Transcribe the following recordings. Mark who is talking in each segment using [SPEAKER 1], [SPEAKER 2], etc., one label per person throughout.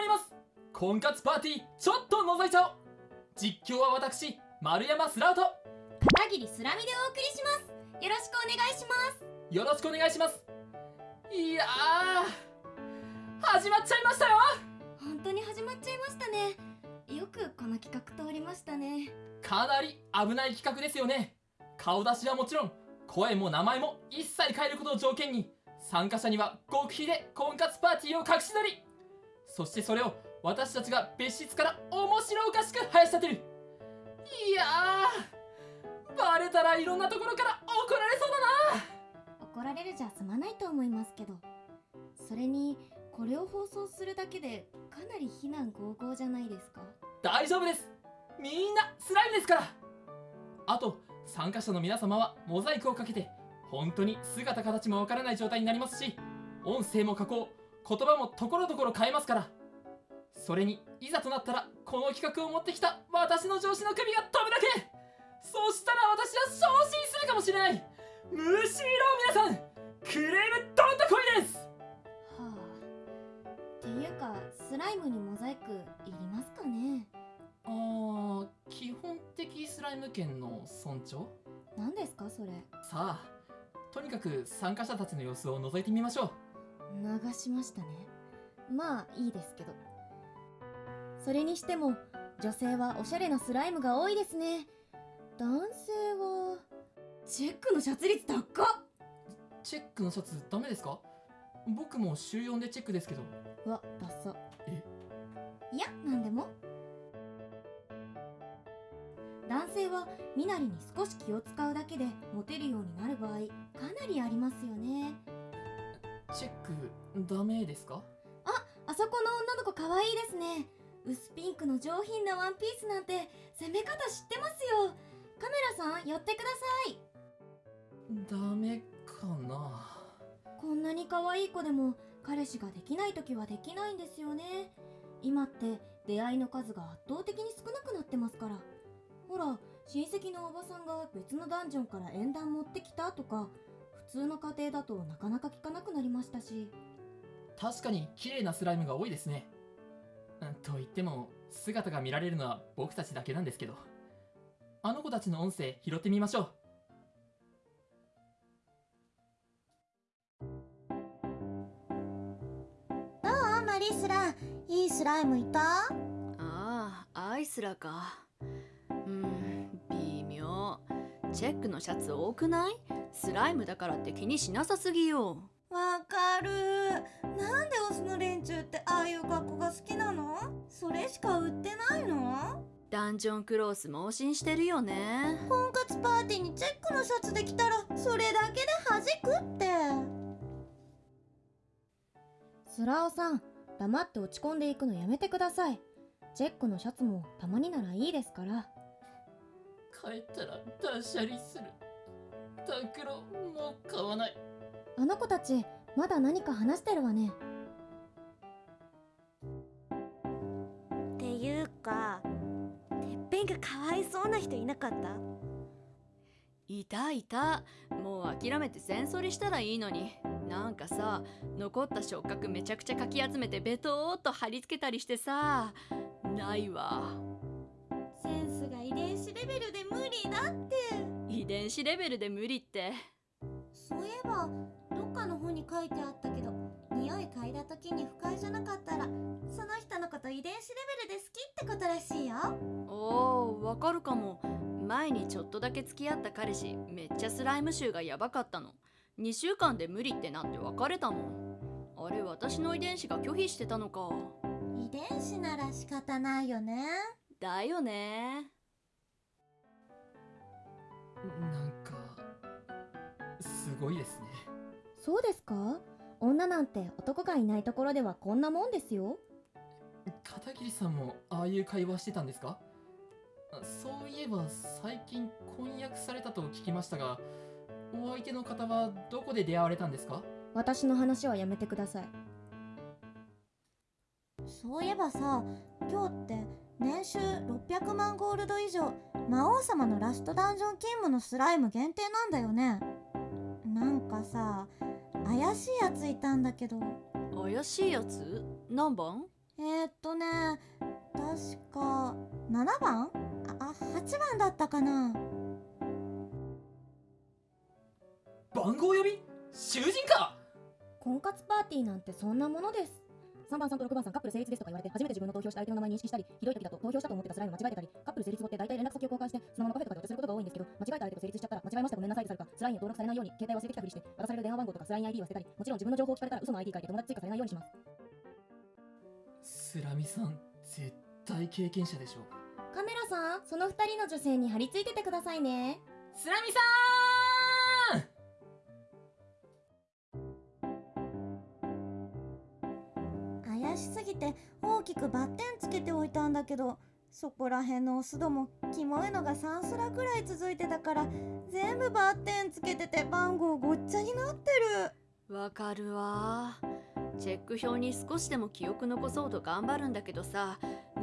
[SPEAKER 1] まります。婚活パーティーちょっと覗いちゃおう。実況は私丸山スラウト。
[SPEAKER 2] 片桐スラミでお送りします。よろしくお願いします。
[SPEAKER 1] よろしくお願いします。いやー始まっちゃいましたよ。
[SPEAKER 2] 本当に始まっちゃいましたね。よくこの企画通りましたね。
[SPEAKER 1] かなり危ない企画ですよね。顔出しはもちろん声も名前も一切変えることを条件に参加者には極秘で婚活パーティーを隠し撮りそしてそれを私たちが別室から面白おかしく生やし立てる。いやーバレたらいろんなところから怒られそうだな。
[SPEAKER 2] 怒られるじゃ済まないと思いますけど。それにこれを放送するだけでかなり非難合々じゃないですか。
[SPEAKER 1] 大丈夫です。みんなスライムですから。あと参加者の皆様はモザイクをかけて本当に姿形もわからない状態になりますし音声も加工言葉もところどころ変えますから。それにいざとなったらこの企画を持ってきた私の上司の首が飛ぶだけ。そしたら私は昇進するかもしれない。むしろ皆さんクレームどんと来いです。
[SPEAKER 2] はあ。っていうかスライムにモザイクいりますかね。
[SPEAKER 1] あー基本的スライム圏の尊重？
[SPEAKER 2] 何ですかそれ。
[SPEAKER 1] さあとにかく参加者たちの様子を覗いてみましょう
[SPEAKER 2] 流しましたね。まあいいですけど。それにしても女性はおしゃれなスライムが多いですね。男性はチェックのシャツ率高っ。
[SPEAKER 1] チェックのシャツダメですか？僕も週4でチェックですけど。
[SPEAKER 2] うわダッサ。
[SPEAKER 1] え？
[SPEAKER 2] いやなんでも。男性は身なりに少し気を使うだけでモテるようになる場合かなりありますよね
[SPEAKER 1] チェックダメですか？
[SPEAKER 2] あそこの女の子可愛いですね。薄ピンクの上品なワンピースなんて攻め方知ってますよ。カメラさん寄ってください。
[SPEAKER 1] ダメかな？
[SPEAKER 2] こんなに可愛い子でも彼氏ができない時はできないんですよね。今って出会いの数が圧倒的に少なくなってますから。ほら親戚のおばさんが別のダンジョンから縁談持ってきたとか普通の家庭だとなかなか聞かなくなりましたし。
[SPEAKER 1] 確かに綺麗なスライムが多いですね。うんと言っても姿が見られるのは僕たちだけなんですけど。あの子たちの音声拾ってみましょう。
[SPEAKER 3] どうマリスラ。いいスライムいた？
[SPEAKER 4] ああアイスラか。うん微妙チェックのシャツ多くない？スライムだからって気にしなさすぎよ。
[SPEAKER 3] わかる。なんでオスの連中ってああいう格好が好きなの？それしか売ってないの？
[SPEAKER 4] ダンジョンクロース盲信してるよね。
[SPEAKER 3] 婚活パーティーにチェックのシャツできたらそれだけで弾くって。
[SPEAKER 2] スラオさん黙って落ち込んでいくのやめてください。チェックのシャツもたまにならいいですから
[SPEAKER 1] 帰ったら断捨離する。タンクロもう買わない。
[SPEAKER 2] あの子たちまだ何か話してるわね。
[SPEAKER 3] っていうかてっぺんがかわいそうな人いなかった？
[SPEAKER 4] いたいた。もう諦めて全剃りしたらいいのに。なんかさ残った触覚めちゃくちゃかき集めてベトーっと貼り付けたりしてさないわ
[SPEAKER 3] 遺伝子レベルで無理だって。
[SPEAKER 4] 遺伝子レベルで無理って。
[SPEAKER 3] そういえばどっかの本に書いてあったけど匂い嗅いだ時に不快じゃなかったらその人のこと遺伝子レベルで好きってことらしいよ。
[SPEAKER 4] おーわかるかも。前にちょっとだけ付き合った彼氏めっちゃスライム臭がやばかったの。2週間で無理ってなって別れたもん。あれ私の遺伝子が拒否してたのか。
[SPEAKER 3] 遺伝子なら仕方ないよね。
[SPEAKER 4] だよね
[SPEAKER 1] なんかすごいですね。
[SPEAKER 2] そうですか？女なんて男がいないところではこんなもんですよ。
[SPEAKER 1] 片桐さんもああいう会話してたんですか？あそういえば最近婚約されたと聞きましたがお相手の方はどこで出会われたんですか？
[SPEAKER 2] 私の話はやめてください。
[SPEAKER 3] そういえばさ今日って年収600万ゴールド以上魔王様のラストダンジョン勤務のスライム限定なんだよね。なんかさ怪しいやついたんだけど。
[SPEAKER 4] 怪しいやつ？何番？
[SPEAKER 3] ええー、っとね確か7番？ああ8番だったかな。
[SPEAKER 1] 番号呼び？囚人か！
[SPEAKER 2] 婚活パーティーなんてそんなものです3番さんと6番さんカップル成立ですとか言われて初めて自分の投票した相手の名前認識したりひどい時だと投票したと思ってたスライム間違えてたりカップル成立後って大体連絡先を交換してそのままカフェとかでお茶することが多いんですけど間違えた相手と成立しちゃったら間違えましたごめんなさいとされるかスラインに登録されないように携帯忘れてきたふりして渡される電話番号とかスライン ID を捨てたりもちろん自分の情報を聞かれたら嘘の ID 書いて友達追加されないようにします
[SPEAKER 1] スラミさん絶対経験者でしょ
[SPEAKER 2] カメラさんその2人の女性に張り付いててくださいね
[SPEAKER 1] スラミさん
[SPEAKER 3] ぎて大きくバッテンつけておいたんだけどそこら辺のオスどもキモいのが3スラくらい続いてたから全部バッテンつけてて番号ごっちゃになってる。
[SPEAKER 4] わかるわ。チェック表に少しでも記憶残そうと頑張るんだけどさ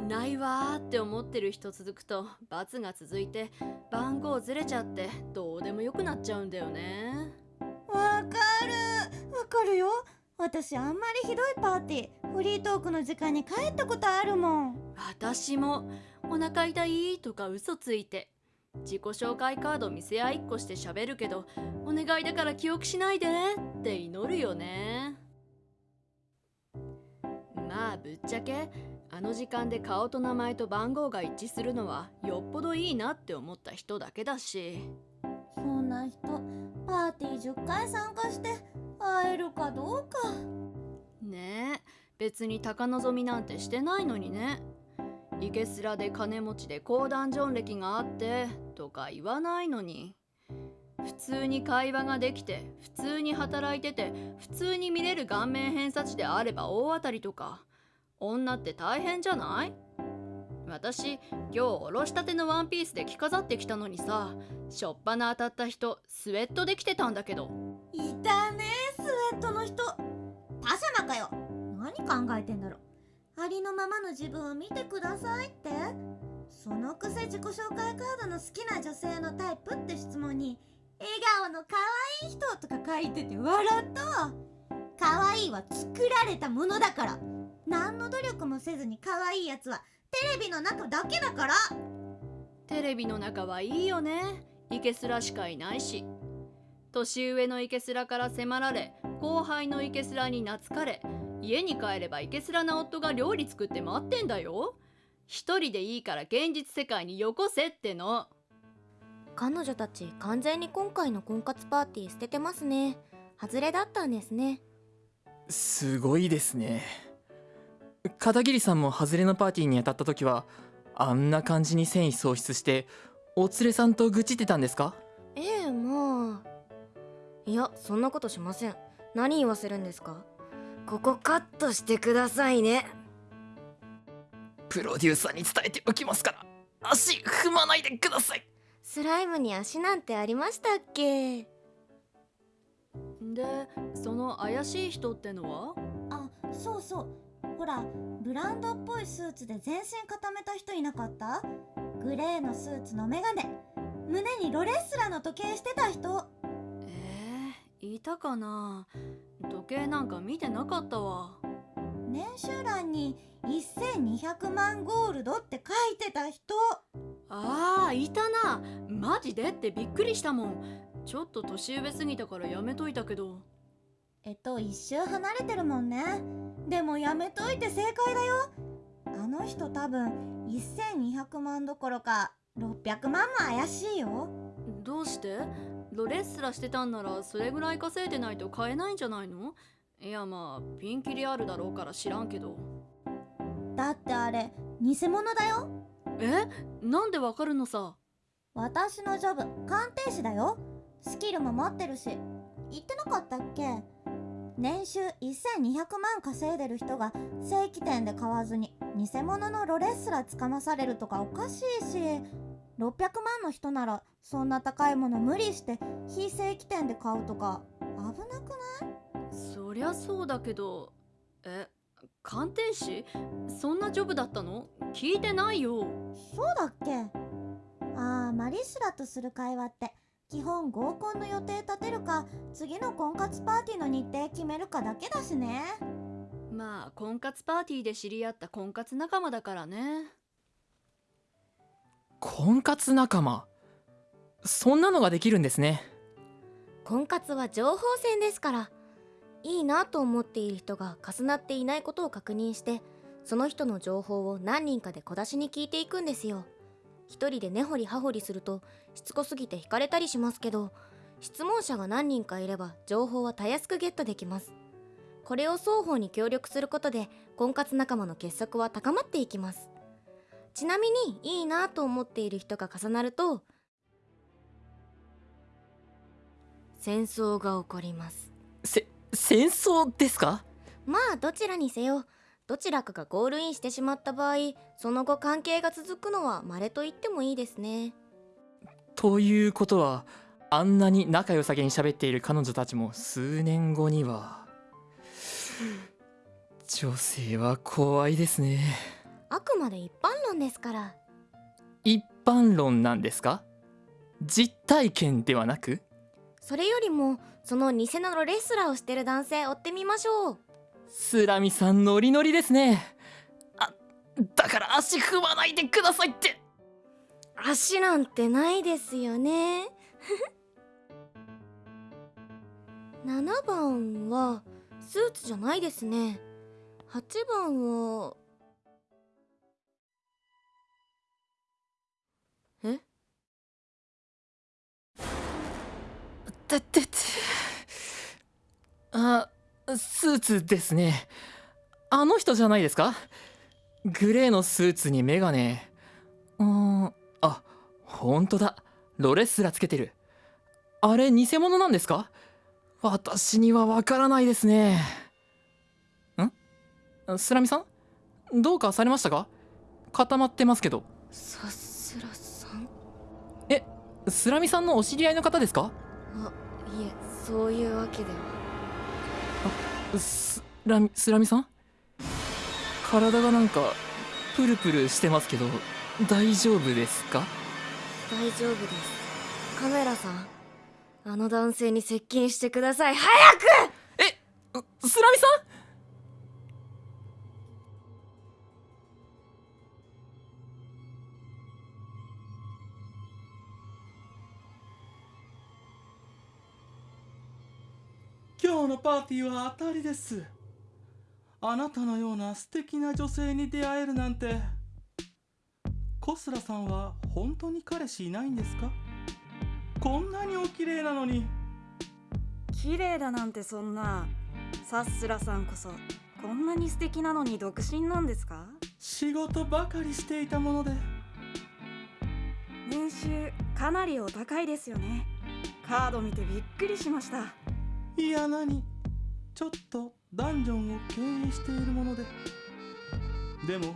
[SPEAKER 4] ないわーって思ってる人続くと罰が続いて番号ずれちゃってどうでもよくなっちゃうんだよね。
[SPEAKER 3] わかる。わかるよ。私あんまりひどいパーティーフリートークの時間に帰ったことあるもん。
[SPEAKER 4] 私もお腹痛いとか嘘ついて自己紹介カード見せ合いっこして喋るけどお願いだから記憶しないでって祈るよね。まあぶっちゃけあの時間で顔と名前と番号が一致するのはよっぽどいいなって思った人だけだし。
[SPEAKER 3] そんな人パーティー10回参加して会えるかどうか。
[SPEAKER 4] ねえ別に高望みなんてしてないのにね。イケスラで金持ちで高ダンジョン歴があってとか言わないのに。普通に会話ができて普通に働いてて普通に見れる顔面偏差値であれば大当たりとか。女って大変じゃない？私今日おろしたてのワンピースで着飾ってきたのにさしょっぱな当たった人スウェットできてたんだけど。
[SPEAKER 3] いたねスウェットの人。パジャマかよ。考えてんだろありのままの自分を見てくださいって。そのくせ自己紹介カードの好きな女性のタイプって質問に笑顔の可愛い人とか書いてて笑ったわ。可愛いは作られたものだから。何の努力もせずに可愛いやつはテレビの中だけだから。
[SPEAKER 4] テレビの中はいいよね。イケスラしかいないし。年上のイケスラから迫られ後輩のイケスラに懐かれ家に帰ればイケスラな夫が料理作って待ってんだよ。一人でいいから現実世界によこせっての。
[SPEAKER 2] 彼女たち完全に今回の婚活パーティー捨ててますね。外れだったんですね。
[SPEAKER 1] すごいですね。片桐さんも外れのパーティーに当たった時はあんな感じに戦意喪失してお連れさんと愚痴ってたんですか？
[SPEAKER 2] ええまあ。いやそんなことしません。何言わせるんですか？ここカットしてくださいね。
[SPEAKER 1] プロデューサーに伝えておきますから足踏まないでください。
[SPEAKER 2] スライムに足なんてありましたっけ？
[SPEAKER 4] でその怪しい人ってのは？
[SPEAKER 3] あそうそう。ほらブランドっぽいスーツで全身固めた人いなかった？グレーのスーツのメガネ。胸にロレッスラの時計してた人。
[SPEAKER 4] えー、いたかな。時計なんか見てなかったわ。
[SPEAKER 3] 年収欄に1200万ゴールドって書いてた人。
[SPEAKER 4] あーいたな。マジでってびっくりしたもん。ちょっと年上すぎたからやめといたけど。
[SPEAKER 3] えっと一周離れてるもんね。でもやめといて正解だよ。あの人多分1200万どころか600万も怪しいよ。
[SPEAKER 4] どうして？ロレッスラしてたんならそれぐらい稼いでないと買えないんじゃないの？いやまあピンキリあるだろうから知らんけど。
[SPEAKER 3] だってあれ偽物だよ。
[SPEAKER 4] え？なんでわかるのさ？
[SPEAKER 3] 私のジョブ鑑定士だよ。スキルも持ってるし。言ってなかったっけ？年収1200万稼いでる人が正規店で買わずに偽物のロレッスラつかまされるとかおかしいし600万の人ならそんな高いもの無理して非正規店で買うとか危なくない？
[SPEAKER 4] そりゃそうだけどえ鑑定士？そんなジョブだったの？聞いてないよ。
[SPEAKER 3] そうだっけ？あーマリスラとする会話って基本合コンの予定立てるか次の婚活パーティーの日程決めるかだけだしね。
[SPEAKER 4] まあ婚活パーティーで知り合った婚活仲間だからね
[SPEAKER 1] 婚活仲間。そんなのができるんですね。
[SPEAKER 2] 婚活は情報戦ですから。いいなと思っている人が重なっていないことを確認してその人の情報を何人かで小出しに聞いていくんですよ。一人で根掘り葉掘りするとしつこすぎて惹かれたりしますけど質問者が何人かいれば情報はたやすくゲットできます。これを双方に協力することで婚活仲間の結束は高まっていきます。ちなみにいいなと思っている人が重なると戦争が起こります。
[SPEAKER 1] せ戦争ですか？
[SPEAKER 2] まあどちらにせよどちらかがゴールインしてしまった場合その後関係が続くのは稀と言ってもいいですね。
[SPEAKER 1] ということはあんなに仲良さげに喋っている彼女たちも数年後には。女性は怖いですね
[SPEAKER 2] あくまで一般論ですから。
[SPEAKER 1] 一般論なんですか？実体験ではなく？
[SPEAKER 2] それよりもその偽のレスラーをしてる男性追ってみましょう。
[SPEAKER 1] スラミさんノリノリですね。あだから足踏まないでくださいって。
[SPEAKER 2] 足なんてないですよね。7番はスーツじゃないですね。8番は
[SPEAKER 1] てってってあスーツですね。あの人じゃないですか？グレーのスーツにメガネ。うーん。あ本当だ。ロレスラつけてる。あれ偽物なんですか？私にはわからないですね。ん？スラミさん？どうかされましたか？固まってますけど。
[SPEAKER 2] さすらさん？
[SPEAKER 1] スラミさんのお知り合いの方ですか？
[SPEAKER 2] あいえそういうわけでは。
[SPEAKER 1] スラミスラミさん？体がなんかプルプルしてますけど大丈夫ですか？
[SPEAKER 2] 大丈夫です。カメラさん。あの男性に接近してください。早く！
[SPEAKER 1] うスラミさん？
[SPEAKER 5] 今日のパーティーは当たりです。あなたのような素敵な女性に出会えるなんて。コスラさんは本当に彼氏いないんですか？こんなにお綺麗なのに。
[SPEAKER 6] 綺麗だなんてそんな。さっすらさんこそこんなに素敵なのに独身なんですか？
[SPEAKER 5] 仕事ばかりしていたもので。
[SPEAKER 6] 年収かなりお高いですよね。カード見てびっくりしました
[SPEAKER 5] いや何ちょっとダンジョンを経営しているものででも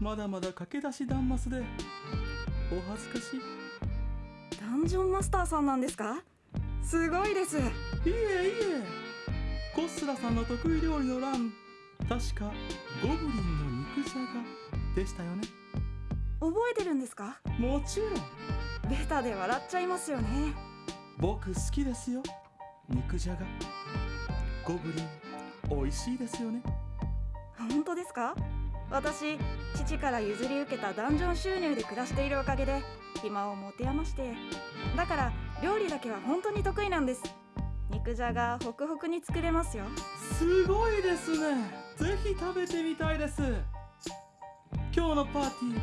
[SPEAKER 5] まだまだ駆け出しダンマスでお恥ずかしい。
[SPEAKER 6] ダンジョンマスターさんなんですか？すごいです。
[SPEAKER 5] いえいえ。コスラさんの得意料理の欄確かゴブリンの肉じゃがでしたよね。
[SPEAKER 6] 覚えてるんですか？
[SPEAKER 5] もちろん。
[SPEAKER 6] ベタで笑っちゃいますよね。
[SPEAKER 5] 僕好きですよ肉じゃがゴブリン美味しいですよね。
[SPEAKER 6] 本当ですか？私父から譲り受けたダンジョン収入で暮らしているおかげで暇を持て余してだから料理だけは本当に得意なんです。肉じゃがホクホクに作れますよ。
[SPEAKER 5] すごいですね。ぜひ食べてみたいです。今日のパーティー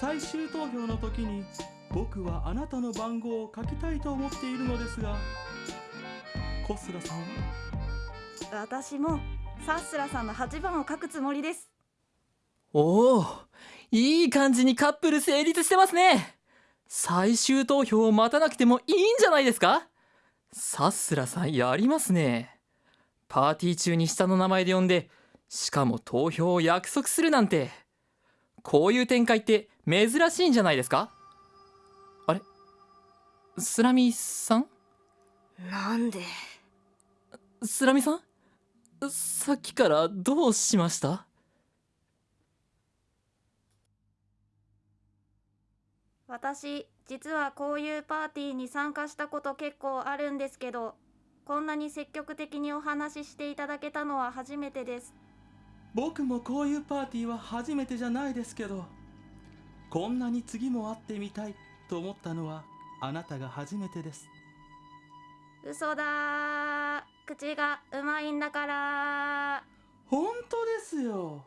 [SPEAKER 5] 最終投票の時に僕はあなたの番号を書きたいと思っているのですがコスラさんは？
[SPEAKER 6] 私もサッスラさんの8番を書くつもりです。
[SPEAKER 1] おおいい感じにカップル成立してますね。最終投票を待たなくてもいいんじゃないですか？さすらさんやりますね。パーティー中に下の名前で呼んでしかも投票を約束するなんて。こういう展開って珍しいんじゃないですか？あれ？スラミさん？
[SPEAKER 2] なんで？
[SPEAKER 1] スラミさん？さっきからどうしました？
[SPEAKER 6] 私実はこういうパーティーに参加したこと結構あるんですけどこんなに積極的にお話ししていただけたのは初めてです。
[SPEAKER 5] 僕もこういうパーティーは初めてじゃないですけどこんなに次も会ってみたいと思ったのはあなたが初めてです。
[SPEAKER 6] 嘘だー口がうまいんだから。
[SPEAKER 5] 本当ですよ。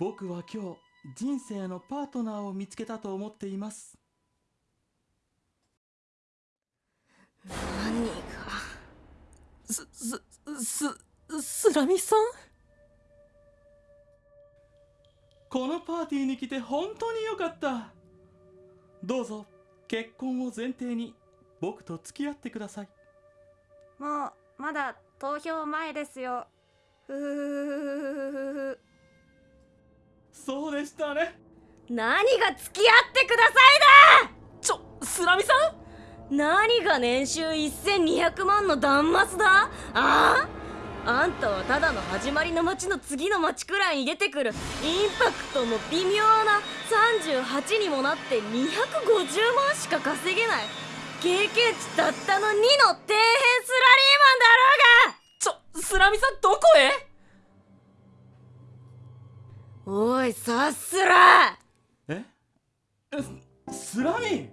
[SPEAKER 5] 僕は今日人生のパートナーを見つけたと思っています。
[SPEAKER 2] 何が？
[SPEAKER 1] すすすスラミさん？
[SPEAKER 5] このパーティーに来て本当に良かった。どうぞ結婚を前提に僕と付き合ってください。
[SPEAKER 6] もうまだ投票前ですよ。ふふふふふふ
[SPEAKER 5] そうでしたね。
[SPEAKER 2] 何が付き合ってくださ
[SPEAKER 1] ちょスラミさん？
[SPEAKER 2] い何が年収1200万のダンマスだ？あ？ああんたはただの始まりの街の次の街くらいに出てくる。インパクトも微妙な。38にもなって250万しか稼げない。経験値たったの2の底辺スラリーマンだろうが
[SPEAKER 1] ちょスラミさんどこへ？
[SPEAKER 2] おいさっすら！
[SPEAKER 5] え？えスラミ？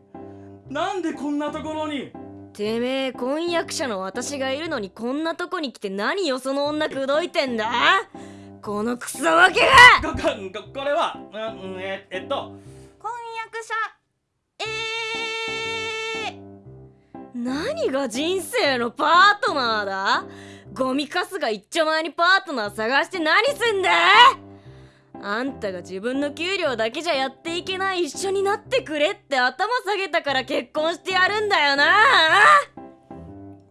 [SPEAKER 5] なんでこんなところに？
[SPEAKER 2] てめえ婚約者の私がいるのにこんなとこに来て何よその女口説いてんだ？このクソわけが！
[SPEAKER 5] ここここれは？うんええっと。
[SPEAKER 6] 婚約者えー、
[SPEAKER 2] 何が人生のパートナーだ？ゴミカスが一丁前にパートナー探して何すんだ？あんたが自分の給料だけじゃやっていけない一緒になってくれって頭下げたから結婚してやるんだよな。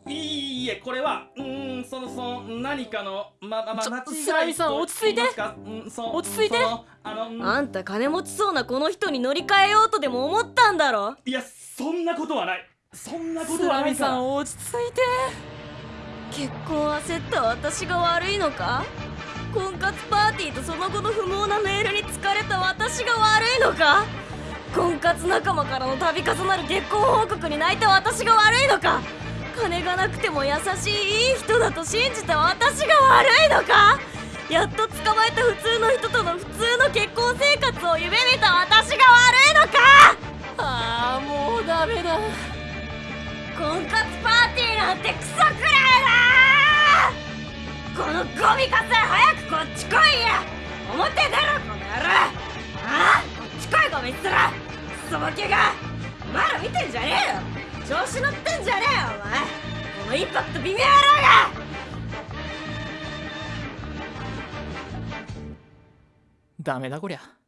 [SPEAKER 2] い
[SPEAKER 5] いえこれはうーんそのその何かのままま間違い
[SPEAKER 1] さん
[SPEAKER 5] と
[SPEAKER 1] 落ち着いて
[SPEAKER 5] うんそう
[SPEAKER 1] 落ち着いて。
[SPEAKER 5] あのうん。
[SPEAKER 2] あんた金持ちそうなこの人に乗り換えようとでも思ったんだろ？
[SPEAKER 5] いやそんなことはない。そんなこ
[SPEAKER 1] ス
[SPEAKER 5] とはないから。
[SPEAKER 1] ん落ち着いて
[SPEAKER 2] 結婚焦った私が悪いのか？婚活パーティーとその後の不毛なメールに疲れた私が悪いのか？婚活仲間からの度重なる結婚報告に泣いた私が悪いのか？金がなくても優しいいい人だと信じた私が悪いのか？やっと捕まえた普通の人との普通の結婚生活を夢見た私が悪いのか？
[SPEAKER 1] ああもうダメだ。
[SPEAKER 2] 婚活パーティーなんてクソくらいだこのゴミカス早くこっち来いや表出ろこの野郎ああこっち来いゴミっ面クソボケがまだ見てんじゃねえよ調子乗ってんじゃねえよお前このインパクト微妙野郎が
[SPEAKER 1] ダメだこりゃ